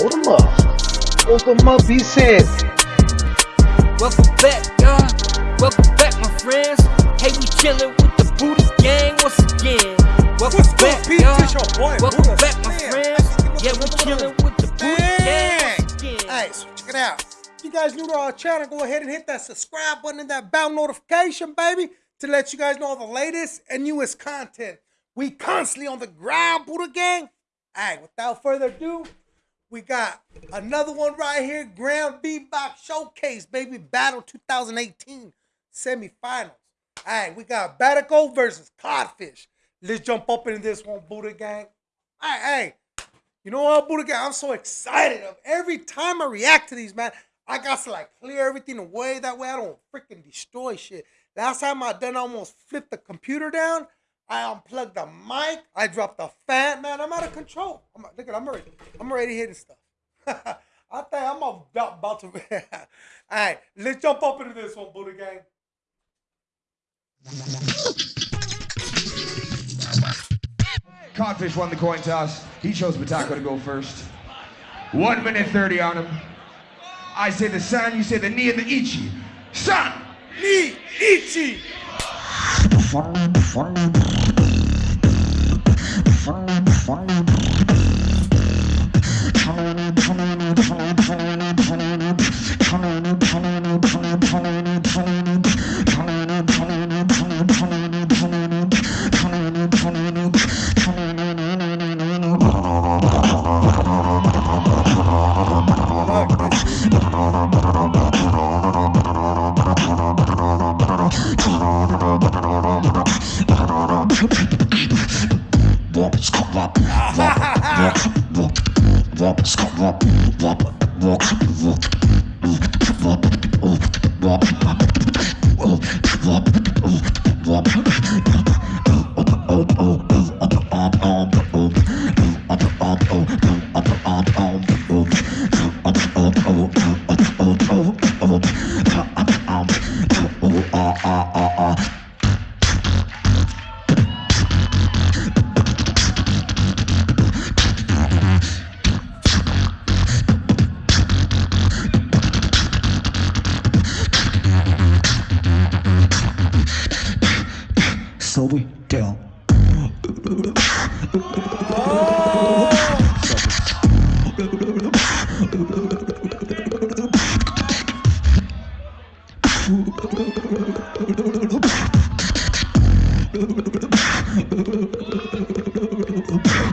Hold them up. Hold them up, he said. Welcome back, y'all. Welcome back, my friends. Hey, we chillin' with the Buddha gang once again. Welcome What's back, y'all. It's your boy, Welcome Buddha. back, my Man, friends. Yeah, we was chillin' with the Buddha gang once again. Hey, so check it out. If you guys new to our channel, go ahead and hit that subscribe button and that bell notification, baby, to let you guys know all the latest and newest content. We constantly on the ground, Buddha Gang. All right, without further ado, we got another one right here, Grand Beatbox Showcase, baby, Battle 2018 semifinals. All right, we got Bataco versus Codfish. Let's jump up into this one, Buddha Gang. All right, hey, you know what, Buddha Gang? I'm so excited. Every time I react to these, man, I got to like clear everything away. That way I don't freaking destroy shit. Last time I done, I almost flipped the computer down. I unplugged the mic. I dropped the fan. Man, I'm out of control. I'm, look at, I'm already, I'm already hitting stuff. I think I'm about, about to. All right, let's jump up into this one, Buddha Gang. Codfish won the coin toss. He chose Bataco to go first. One minute 30 on him. I say the san, you say the ni and the ichi. San! Ni Ichi. Funny, funny, funny, funny. Yeah.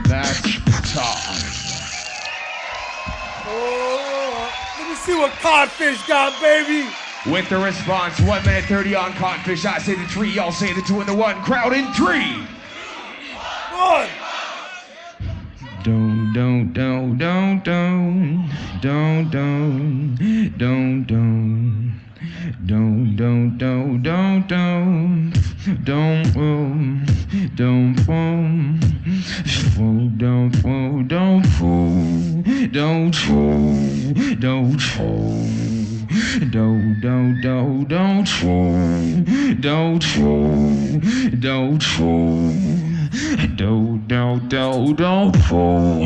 That's tough. Oh, let me see what Codfish got, baby. With the response, one minute 30 on Codfish. I say the three, y'all say the two and the one. Crowd in three. One. Don't, don't, don't, don't, don't, don't, don't, don't, don't. Don't, don't, don't, don't, don't, don't, um, don't, um, fool, don't, fool, don't, fool, don't, fool, don't, fool, don't, don't, don't, don't, fool, don't, fool, don't, fool. Don't, don't, don't, don't fool.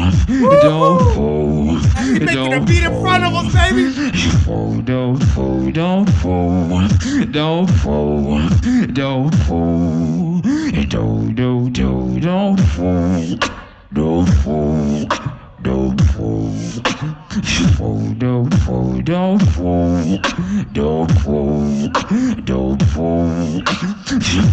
Don't fool. You making a Don't beat in front of us, baby. fool. Don't fool. Don't fool. Don't fool. Don't fool. Don't, don't, don't, don't fool. Don't fool. Don't fool. Don't fool, don't fool. Don't fool. Don't fool.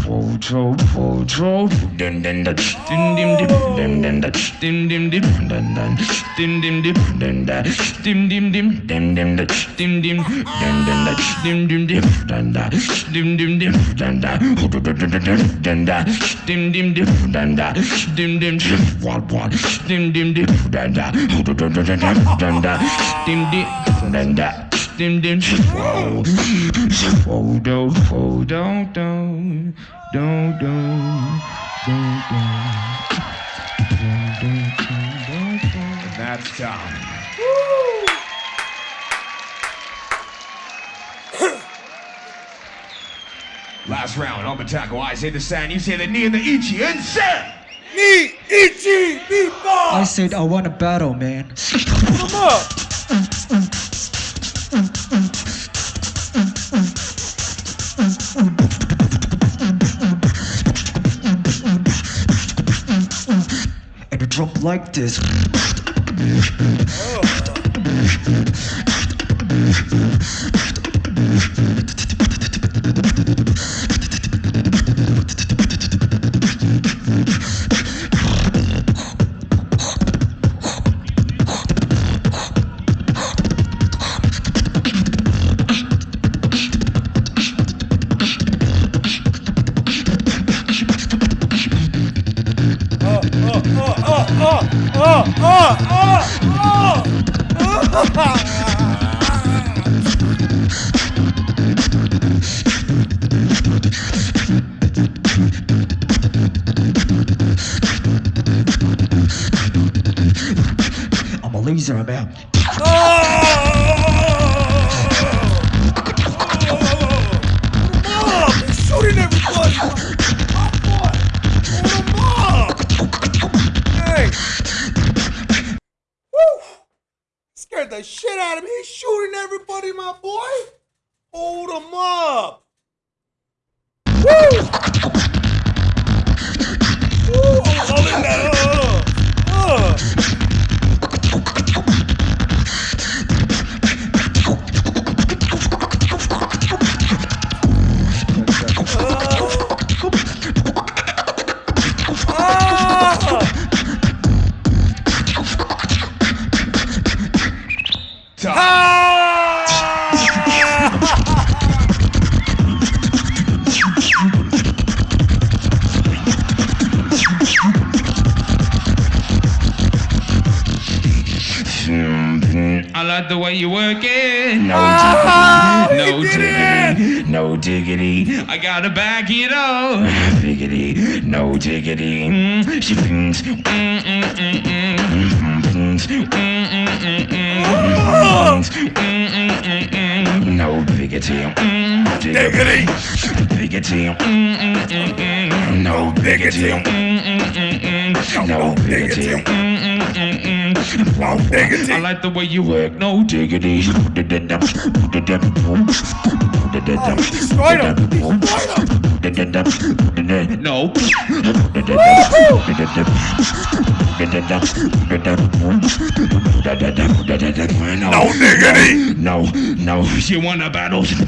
Fool, don't fool, don't fool. Dun, dun, dun. Dim, dim, dim, dun, dun, dun. Dim, dim, dim, dun, dun. Dim, dim, dim, dun, dun. Dim, dim, dim, dun, dun, dun. Dim, dim, dun, dun, dun. Dim, dim, dim, dun, dun. Dim, dim, dim, dun, dun. Dun, dun, dun, dun, dun, dun. Dim, dim, dim, dun, dun. Dim, dim, dim, one, one. Dim, dim, dun, dun. Dun, dun, dun, dun, dun, dun, dun. Dim dim. That's done. Last round, I'm a tackle. I say the sign, you say the knee and the Ichi, and set! Ni Ichi, beatbox. I said I want a battle, man. Come up. And a drop like this. I'm Hey. Woo. Scared the shit out of me. He's shooting everybody, my boy. Hold him up. Woo. I'm holding. I like the way you work it. No Ah, diggity, no diggity, no diggity. I gotta back it up. Diggity, no diggity. Mm, she pings. Mm, mm, mm, mm, mm, pings. Mm, mm, mm, pings. Mm, mm, mm, mm. No diggity. Mm, diggity. Diggity. Mm, mm, mm, mm. No diggity. Mm, mm, mm, mm. No diggity. Mm, mm, mm, mm. I like the way you work. No diggity. Destroyed him. Destroyed him. No. No diggity. No, no. She want a battle? She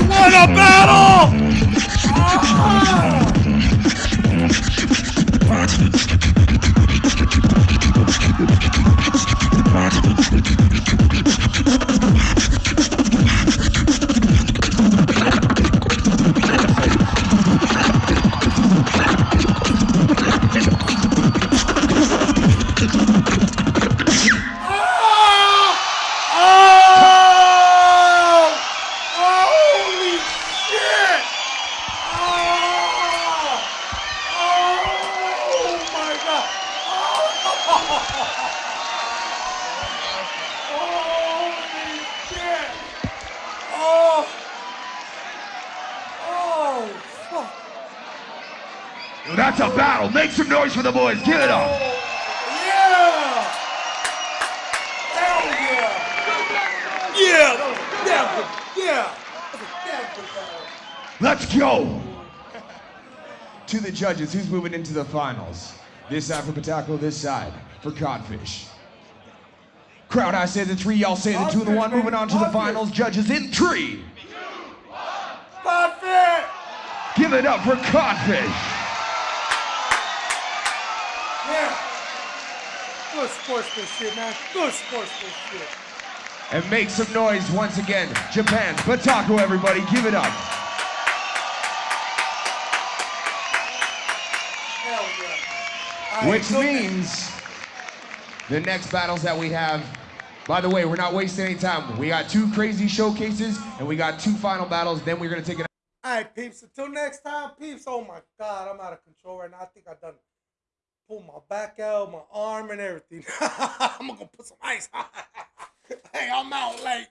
won a battle. Oh! That's a battle. Make some noise for the boys. Give it up. Yeah! Hell yeah! Yeah! That was a. Yeah! That was a damn good battle. Let's go. To the judges, who's moving into the finals? This side for Bataco, this side for Codfish. Crowd, I say the three, y'all say the two and the one. Moving on to the finals. Judges in three. Codfish! Give it up for Codfish. Yeah! Good sportsmanship, man. Good sportsmanship. And make some noise once again. Japan, Bataco, everybody, give it up. Yeah. Which means the next battles that we have. By the way, we're not wasting any time. We got two crazy showcases and we got two final battles. Then we're gonna take it. All right, peeps. Until next time, peeps. Oh my God, I'm out of control right now. I think I've done pulled my back out, my arm, and everything. I'm gonna put some ice. hey, I'm out late.